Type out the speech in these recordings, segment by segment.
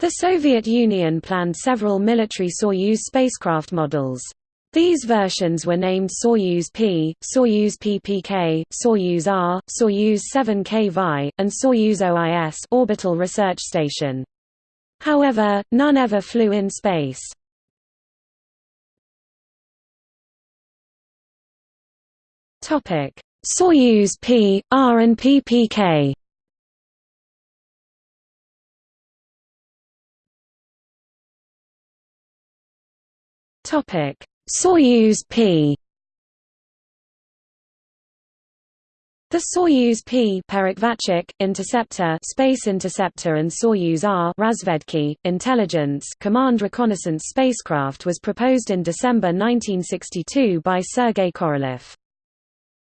The Soviet Union planned several military Soyuz spacecraft models. These versions were named Soyuz P, Soyuz PPK, Soyuz R, Soyuz 7K Vi, and Soyuz OIS orbital research station. However, none ever flew in space. Soyuz P, R and PPK. Topic: Soyuz P. The Soyuz P Perekhvatchik, interceptor, space interceptor and Soyuz R Razvedki, intelligence command reconnaissance spacecraft was proposed in December 1962 by Sergei Korolev.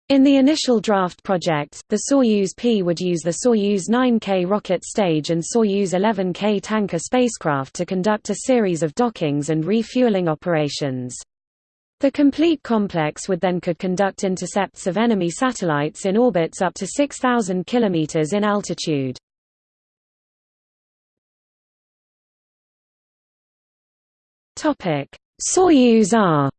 In the initial draft project, the Soyuz P would use the Soyuz 9K rocket stage and Soyuz 11K tanker spacecraft to conduct a series of dockings and refueling operations. The complete complex would then could conduct intercepts of enemy satellites in orbits up to 6,000 km in altitude. Soyuz R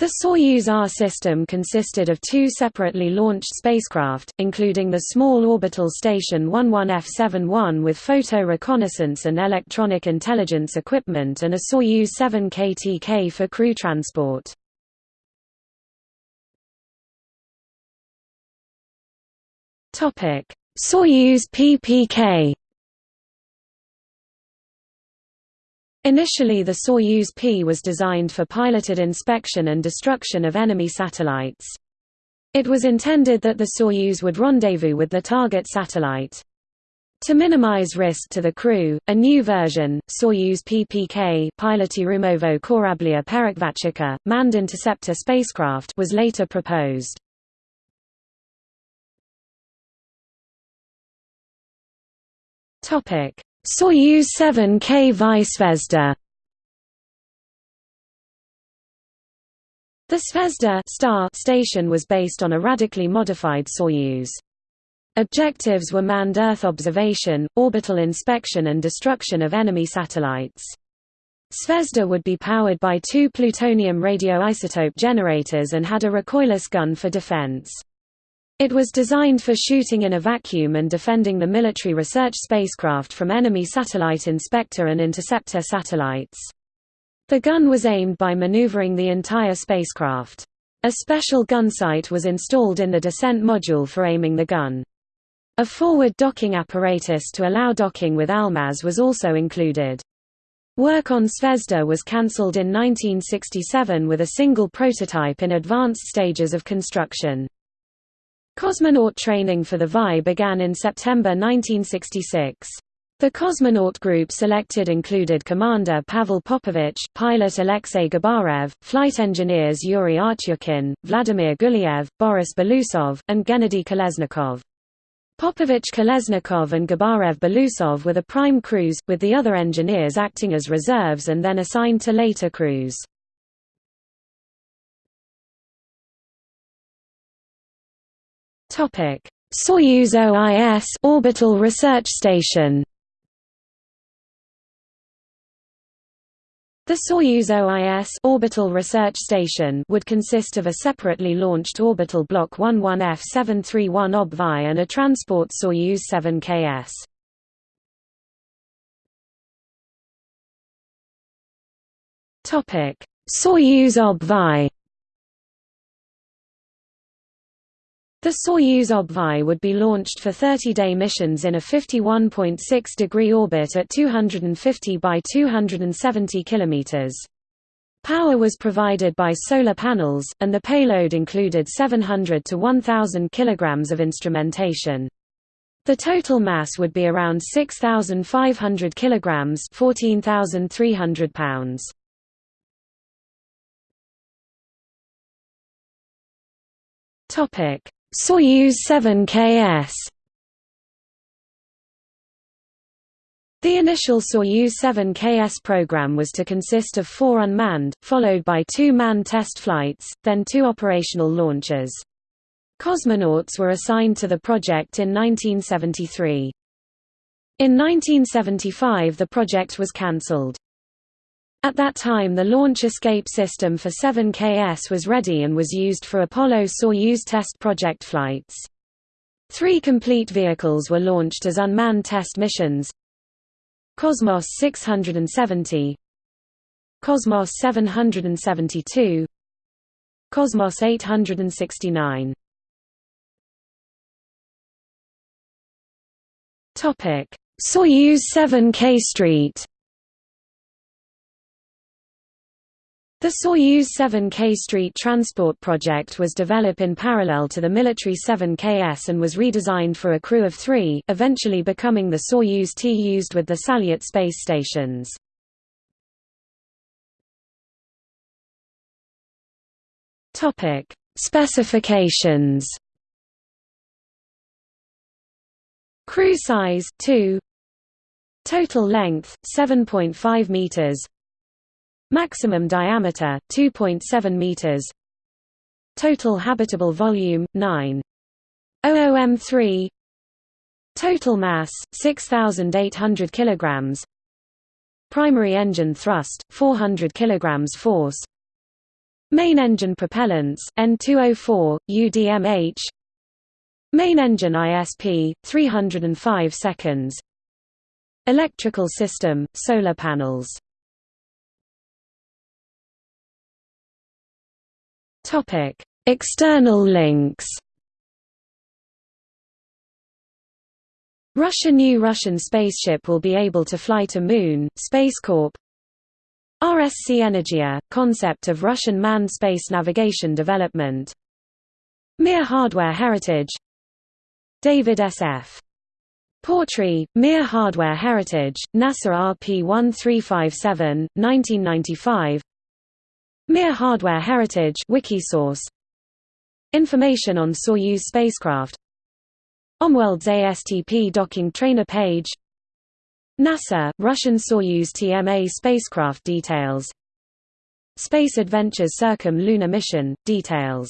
The Soyuz R system consisted of two separately launched spacecraft, including the small orbital station 11F-71 with photo reconnaissance and electronic intelligence equipment and a Soyuz 7 KTK for crew transport. Soyuz PPK Initially the Soyuz P was designed for piloted inspection and destruction of enemy satellites. It was intended that the Soyuz would rendezvous with the target satellite. To minimize risk to the crew, a new version, Soyuz PPK Piloty Korablia Perekhvatchika, manned interceptor spacecraft was later proposed. Soyuz 7K Zvezda The Zvezda star station was based on a radically modified Soyuz. Objectives were manned Earth observation, orbital inspection and destruction of enemy satellites. Zvezda would be powered by two plutonium radioisotope generators and had a recoilless gun for defense. It was designed for shooting in a vacuum and defending the military research spacecraft from enemy satellite inspector and interceptor satellites. The gun was aimed by maneuvering the entire spacecraft. A special gun sight was installed in the descent module for aiming the gun. A forward docking apparatus to allow docking with Almaz was also included. Work on Zvezda was cancelled in 1967 with a single prototype in advanced stages of construction. Cosmonaut training for the VI began in September 1966. The cosmonaut group selected included Commander Pavel Popovich, pilot Alexei Gubarev, flight engineers Yuri Artyukhin, Vladimir Gulyaev, Boris Belousov, and Gennady Kolesnikov. Popovich Kolesnikov and Gubarev Belousov were the prime crews, with the other engineers acting as reserves and then assigned to later crews. Topic: Soyuz OIS orbital research station. The Soyuz OIS orbital research station would consist of a separately launched orbital block 11F731 OBVI and a transport Soyuz 7KS. Topic: Soyuz OBVI The Soyuz OBVI would be launched for 30-day missions in a 51.6-degree orbit at 250 by 270 km. Power was provided by solar panels, and the payload included 700 to 1,000 kg of instrumentation. The total mass would be around 6,500 kg 14,300 pounds. Topic Soyuz 7KS The initial Soyuz 7KS program was to consist of four unmanned, followed by two manned test flights, then two operational launches. Cosmonauts were assigned to the project in 1973. In 1975 the project was cancelled. At that time the launch escape system for 7KS was ready and was used for Apollo-Soyuz test project flights. Three complete vehicles were launched as unmanned test missions. Cosmos 670 Cosmos 772 Cosmos 869 Soyuz 7K Street The Soyuz 7K Street transport project was developed in parallel to the military 7KS and was redesigned for a crew of three, eventually becoming the Soyuz T used with the Salyut space stations. Specifications Crew size 2 Total length 7.5 meters Maximum diameter 2.7 meters. Total habitable volume 9 OOM3 Total mass 6800 kilograms. Primary engine thrust 400 kilograms force. Main engine propellants N2O4 UDMH Main engine ISP 305 seconds. Electrical system solar panels Topic: External links. Russia New Russian spaceship will be able to fly to Moon, Space Corp. RSC Energia, concept of Russian manned space navigation development. Mir hardware heritage David S.F. Portree, Mir Hardware Heritage, NASA RP1357, 1995 Mir Hardware Heritage Wikisource. Information on Soyuz spacecraft. Omworld's ASTP docking trainer page. NASA, Russian Soyuz TMA spacecraft details. Space Adventures Circum Lunar Mission, details